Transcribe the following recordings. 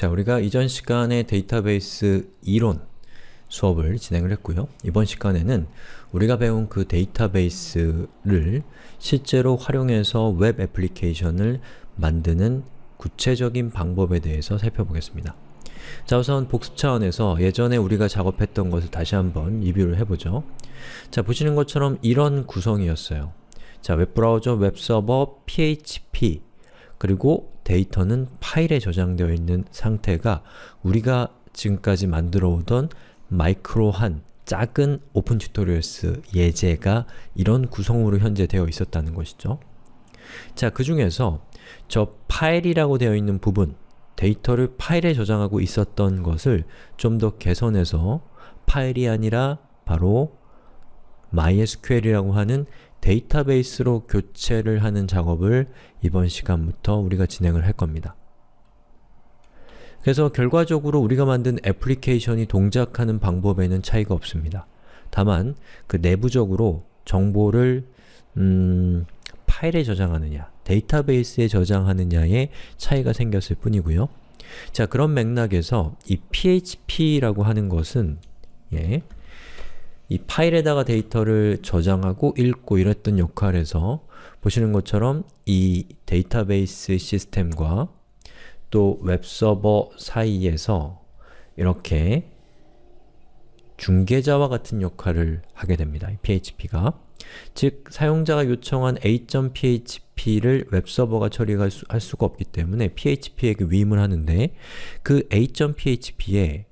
자, 우리가 이전 시간에 데이터베이스 이론 수업을 진행을 했고요. 이번 시간에는 우리가 배운 그 데이터베이스를 실제로 활용해서 웹 애플리케이션을 만드는 구체적인 방법에 대해서 살펴보겠습니다. 자, 우선 복습 차원에서 예전에 우리가 작업했던 것을 다시 한번 리뷰를 해보죠. 자, 보시는 것처럼 이런 구성이었어요. 자, 웹브라우저, 웹서버, PHP 그리고 데이터는 파일에 저장되어 있는 상태가 우리가 지금까지 만들어 오던 micro한 작은 Open Tutorials 예제가 이런 구성으로 현재 되어 있었다는 것이죠. 자, 그 중에서 저 파일이라고 되어 있는 부분, 데이터를 파일에 저장하고 있었던 것을 좀 더 개선해서 파일이 아니라 바로 MySQL이라고 하는 데이터베이스로 교체를 하는 작업을 이번 시간부터 우리가 진행을 할 겁니다. 그래서 결과적으로 우리가 만든 애플리케이션이 동작하는 방법에는 차이가 없습니다. 다만 그 내부적으로 정보를 음, 파일에 저장하느냐, 데이터베이스에 저장하느냐에 차이가 생겼을 뿐이고요. 자, 그런 맥락에서 이 PHP라고 하는 것은 예, 이 파일에다가 데이터를 저장하고 읽고 이랬던 역할에서 보시는 것처럼 이 데이터베이스 시스템과 또 웹서버 사이에서 이렇게 중개자와 같은 역할을 하게 됩니다. PHP가. 즉, 사용자가 요청한 a.php를 웹서버가 처리할 수, 할 수가 없기 때문에 php에게 위임을 하는데 그 a.php에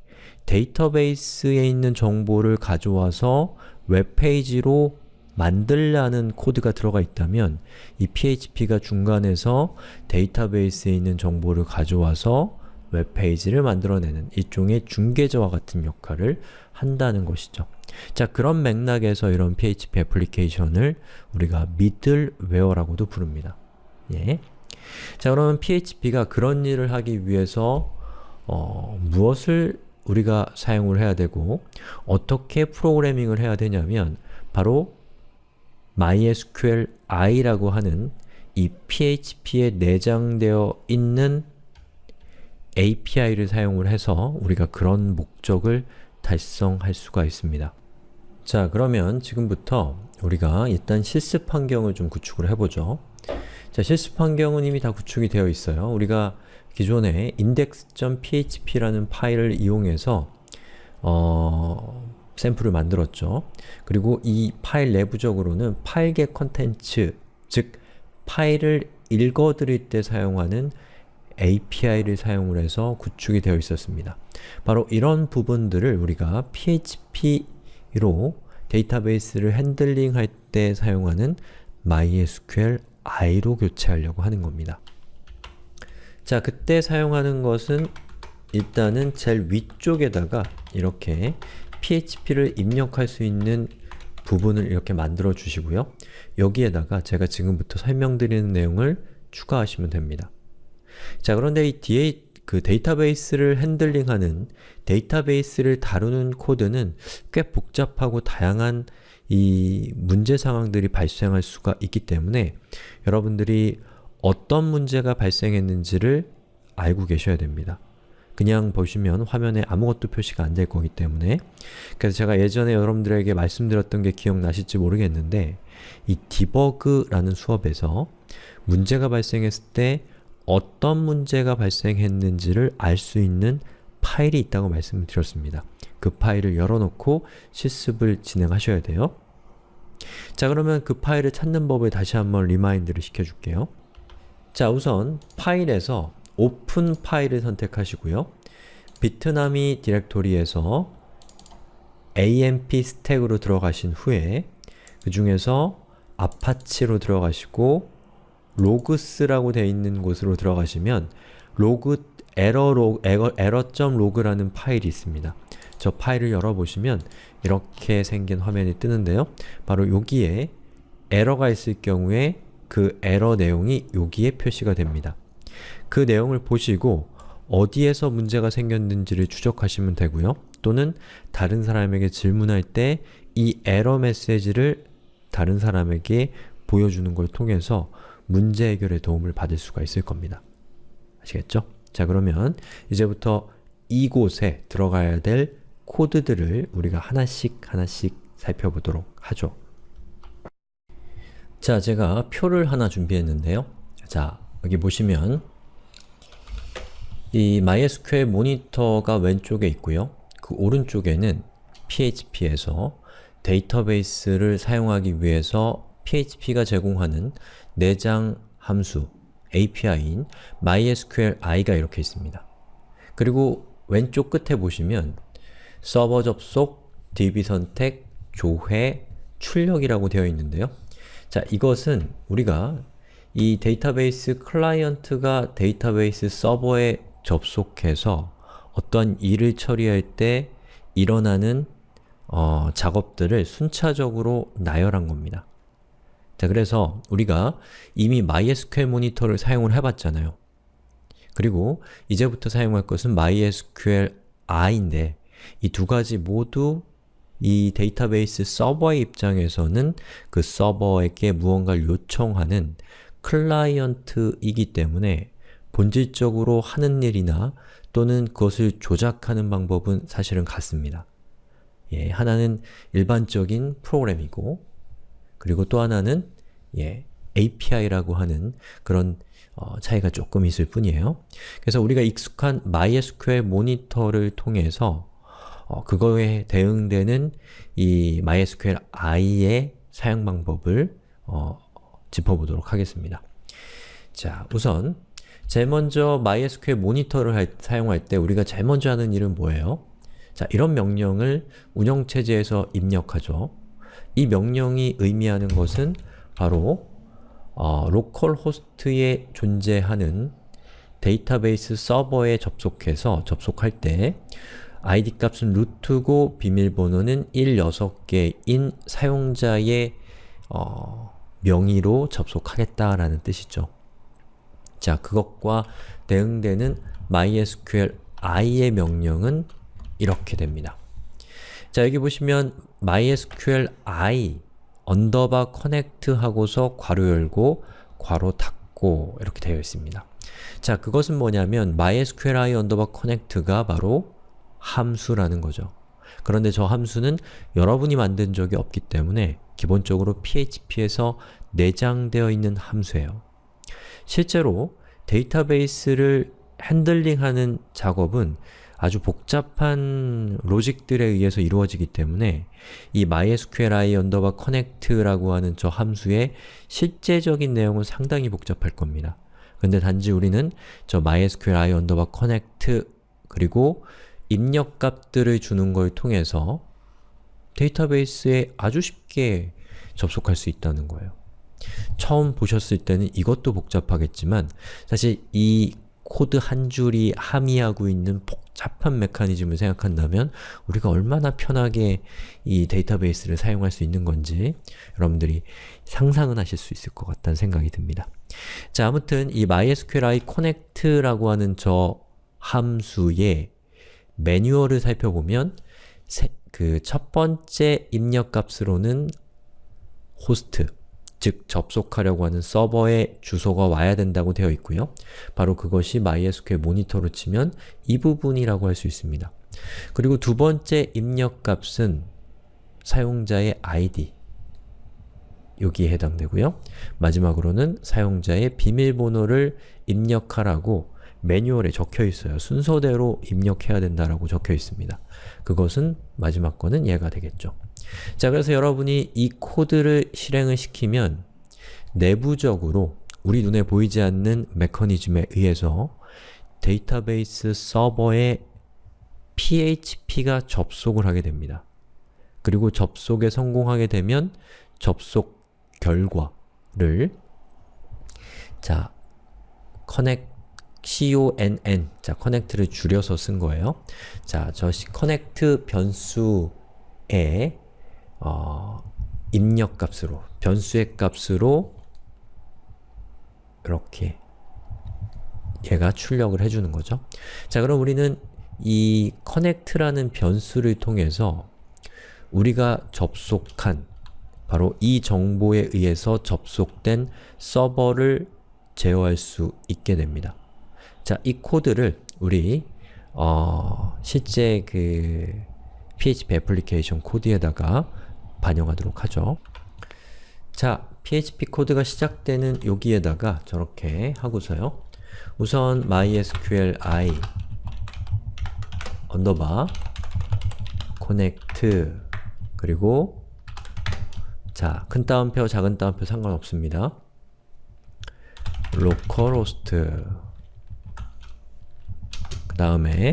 데이터베이스에 있는 정보를 가져와서 웹페이지로 만들라는 코드가 들어가 있다면 이 PHP가 중간에서 데이터베이스에 있는 정보를 가져와서 웹페이지를 만들어내는 일종의 중개자와 같은 역할을 한다는 것이죠. 자, 그런 맥락에서 이런 PHP 애플리케이션을 우리가 미들웨어라고도 부릅니다. 예. 자, 그러면 PHP가 그런 일을 하기 위해서 어, 무엇을 우리가 사용을 해야 되고 어떻게 프로그래밍을 해야 되냐면 바로 MySQLi라고 하는 이 PHP에 내장되어 있는 API를 사용을 해서 우리가 그런 목적을 달성할 수가 있습니다. 자, 그러면 지금부터 우리가 일단 실습 환경을 좀 구축을 해보죠. 자, 실습 환경은 이미 다 구축이 되어 있어요. 우리가 기존에 index.php라는 파일을 이용해서 어, 샘플을 만들었죠. 그리고 이 파일 내부적으로는 file get contents, 즉 파일을 읽어들일 때 사용하는 API를 사용을 해서 구축이 되어 있었습니다. 바로 이런 부분들을 우리가 PHP로 데이터베이스를 핸들링 할 때 사용하는 MySQLi로 교체하려고 하는 겁니다. 자, 그때 사용하는 것은 일단은 제일 위쪽에다가 이렇게 PHP를 입력할 수 있는 부분을 이렇게 만들어 주시고요. 여기에다가 제가 지금부터 설명드리는 내용을 추가하시면 됩니다. 자, 그런데 이 뒤에 그 데이터베이스를 핸들링하는 데이터베이스를 다루는 코드는 꽤 복잡하고 다양한 이 문제 상황들이 발생할 수가 있기 때문에 여러분들이 어떤 문제가 발생했는지를 알고 계셔야 됩니다. 그냥 보시면 화면에 아무것도 표시가 안 될 거기 때문에 그래서 제가 예전에 여러분들에게 말씀드렸던 게 기억나실지 모르겠는데 이 디버그라는 수업에서 문제가 발생했을 때 어떤 문제가 발생했는지를 알 수 있는 파일이 있다고 말씀을 드렸습니다. 그 파일을 열어놓고 실습을 진행하셔야 돼요. 자 그러면 그 파일을 찾는 법을 다시 한번 remind를 시켜줄게요. 자 우선 파일에서 Open File을 선택하시고요. Bitnami 디렉토리에서 amp stack으로 들어가신 후에 그 중에서 Apache로 들어가시고 logs라고 되어 있는 곳으로 들어가시면 로그 에러 로, error, error.log라는 파일이 있습니다. 저 파일을 열어보시면 이렇게 생긴 화면이 뜨는데요. 바로 여기에 에러가 있을 경우에 그 에러 내용이 여기에 표시가 됩니다. 그 내용을 보시고 어디에서 문제가 생겼는지를 추적하시면 되고요. 또는 다른 사람에게 질문할 때 이 에러 메시지를 다른 사람에게 보여주는 걸 통해서 문제 해결에 도움을 받을 수가 있을 겁니다. 아시겠죠? 자 그러면 이제부터 이곳에 들어가야 될 코드들을 우리가 하나씩 하나씩 살펴보도록 하죠. 자, 제가 표를 하나 준비했는데요. 자, 여기 보시면 이 MySQL 모니터가 왼쪽에 있고요. 그 오른쪽에는 PHP에서 데이터베이스를 사용하기 위해서 PHP가 제공하는 내장 함수 API인 MySQLi가 이렇게 있습니다. 그리고 왼쪽 끝에 보시면 서버 접속, DB 선택, 조회, 출력이라고 되어 있는데요. 자, 이것은 우리가 이 데이터베이스 클라이언트가 데이터베이스 서버에 접속해서 어떤 일을 처리할 때 일어나는 어, 작업들을 순차적으로 나열한 겁니다. 자, 그래서 우리가 이미 MySQL 모니터를 사용을 해봤잖아요. 그리고 이제부터 사용할 것은 MySQLi인데 이 두 가지 모두 이 데이터베이스 서버의 입장에서는 그 서버에게 무언가를 요청하는 클라이언트이기 때문에 본질적으로 하는 일이나 또는 그것을 조작하는 방법은 사실은 같습니다. 예, 하나는 일반적인 프로그램이고 그리고 또 하나는 예, API라고 하는 그런 어, 차이가 조금 있을 뿐이에요. 그래서 우리가 익숙한 MySQL 모니터를 통해서 어, 그거에 대응되는 이 MySQLi의 사용 방법을 어, 짚어보도록 하겠습니다. 자, 우선 제일 먼저 MySQL 모니터를 할, 사용할 때 우리가 제일 먼저 하는 일은 뭐예요? 자, 이런 명령을 운영체제에서 입력하죠. 이 명령이 의미하는 것은 바로 어, localhost에 존재하는 데이터베이스 서버에 접속해서 접속할 때 id 값은 root고 비밀번호는 1, 6개인 사용자의 어, 명의로 접속하겠다라는 뜻이죠. 자, 그것과 대응되는 MySQLi의 명령은 이렇게 됩니다. 자, 여기 보시면 MySQLi underbar connect 하고서 괄호 열고 괄호 닫고 이렇게 되어 있습니다. 자, 그것은 뭐냐면 MySQLi underbar connect가 바로 함수라는 거죠. 그런데 저 함수는 여러분이 만든 적이 없기 때문에 기본적으로 PHP에서 내장되어 있는 함수예요. 실제로 데이터베이스를 핸들링하는 작업은 아주 복잡한 로직들에 의해서 이루어지기 때문에 이 MySQLi underbar connect라고 하는 저 함수의 실제적인 내용은 상당히 복잡할 겁니다. 근데 단지 우리는 저 MySQLi underbar connect 그리고 입력값들을 주는 걸 통해서 데이터베이스에 아주 쉽게 접속할 수 있다는 거예요. 처음 보셨을 때는 이것도 복잡하겠지만 사실 이 코드 한 줄이 함의하고 있는 복잡한 메커니즘을 생각한다면 우리가 얼마나 편하게 이 데이터베이스를 사용할 수 있는 건지 여러분들이 상상은 하실 수 있을 것 같다는 생각이 듭니다. 자, 아무튼 이 MySQLi connect라고 하는 저 함수의 매뉴얼을 살펴보면 그 첫 번째 입력값으로는 호스트, 즉 접속하려고 하는 서버의 주소가 와야 된다고 되어 있고요. 바로 그것이 MySQL 모니터로 치면 이 부분이라고 할 수 있습니다. 그리고 두 번째 입력값은 사용자의 ID 여기에 해당되고요. 마지막으로는 사용자의 비밀번호를 입력하라고 매뉴얼에 적혀 있어요. 순서대로 입력해야 된다라고 적혀 있습니다. 그것은 마지막 거는 얘가 되겠죠. 자, 그래서 여러분이 이 코드를 실행을 시키면 내부적으로 우리 눈에 보이지 않는 메커니즘에 의해서 데이터베이스 서버에 PHP가 접속을 하게 됩니다. 그리고 접속에 성공하게 되면 접속 결과를 자, connect conn 자, connect를 줄여서 쓴 거예요. 자, 저 connect 변수에 어, 입력 값으로, 변수의 값으로 이렇게 얘가 출력을 해주는 거죠. 자, 그럼 우리는 이 connect라는 변수를 통해서 우리가 접속한 바로 이 정보에 의해서 접속된 서버를 제어할 수 있게 됩니다. 자, 이 코드를 우리 어, 실제 그 PHP 애플리케이션 코드에다가 반영하도록 하죠. 자, PHP 코드가 시작되는 여기에다가 저렇게 하고서요. 우선 mysqli underbar connect 그리고 자, 큰 따옴표, 작은 따옴표 상관없습니다. localhost 그 다음에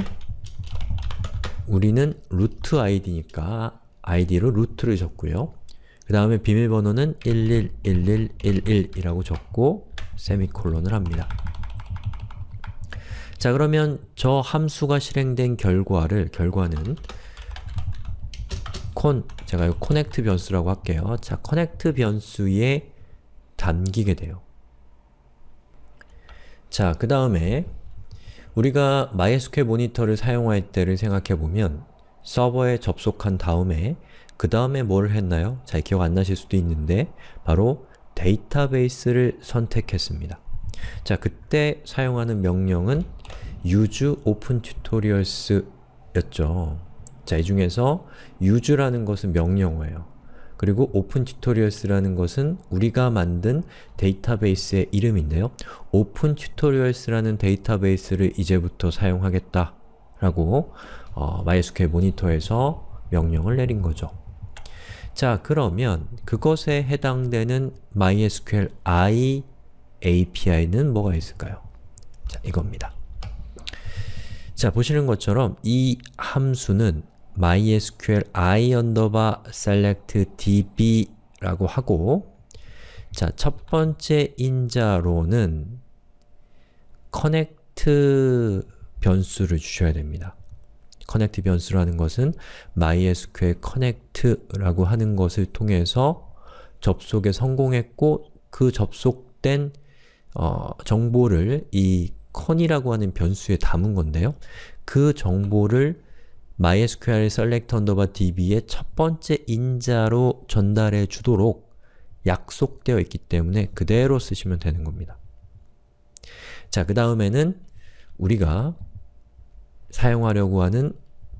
우리는 root 아이디니까 아이디로 root를 적고요. 그 다음에 비밀번호는 111111이라고 적고 세미콜론을 합니다. 자 그러면 저 함수가 실행된 결과를 결과는 콘 제가 이 connect 변수라고 할게요. 자 connect 변수에 담기게 돼요. 자, 그 다음에 우리가 MySQL 모니터를 사용할 때를 생각해보면 서버에 접속한 다음에 그 다음에 뭘 했나요? 잘 기억 안 나실 수도 있는데 바로 데이터베이스를 선택했습니다. 자, 그때 사용하는 명령은 use open tutorials 였죠. 자, 이 중에서 use라는 것은 명령어예요. 그리고 open tutorials라는 것은 우리가 만든 데이터베이스의 이름인데요. open tutorials라는 데이터베이스를 이제부터 사용하겠다 라고 어, MySQL 모니터에서 명령을 내린 거죠. 자, 그러면 그것에 해당되는 MySQLi API는 뭐가 있을까요? 자, 이겁니다. 자, 보시는 것처럼 이 함수는 mysqli underbar select db라고 하고 자, 첫 번째 인자로는 connect 변수를 주셔야 됩니다. connect 변수라는 것은 mysql connect라고 하는 것을 통해서 접속에 성공했고 그 접속된 어, 정보를 이 con이라고 하는 변수에 담은 건데요. 그 정보를 MySQL select underbar db의 첫 번째 인자로 전달해 주도록 약속되어 있기 때문에 그대로 쓰시면 되는 겁니다. 자, 그 다음에는 우리가 사용하려고 하는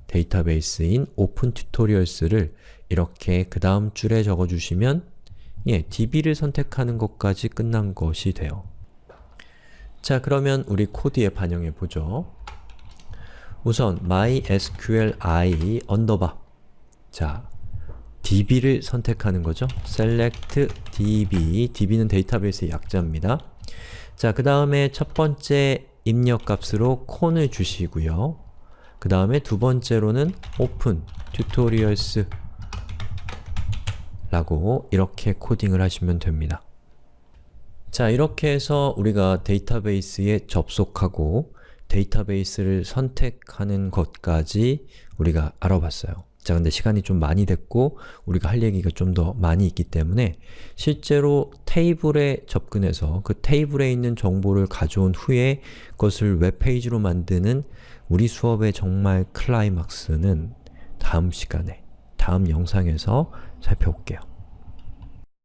데이터베이스인 opentutorials를 이렇게 그 다음 줄에 적어주시면 예, db를 선택하는 것까지 끝난 것이 돼요. 자, 그러면 우리 코드에 반영해 보죠. 우선 mysqli underbar 자, db를 선택하는 거죠. select db, db는 데이터베이스의 약자입니다. 자, 그 다음에 첫 번째 입력값으로 con을 주시고요. 그 다음에 두 번째로는 open tutorials 라고 이렇게 코딩을 하시면 됩니다. 자, 이렇게 해서 우리가 데이터베이스에 접속하고 데이터베이스를 선택하는 것까지 우리가 알아봤어요. 자, 근데 시간이 좀 많이 됐고 우리가 할 얘기가 좀 더 많이 있기 때문에 실제로 테이블에 접근해서 그 테이블에 있는 정보를 가져온 후에 그것을 웹페이지로 만드는 우리 수업의 정말 클라이막스는 다음 시간에, 다음 영상에서 살펴볼게요.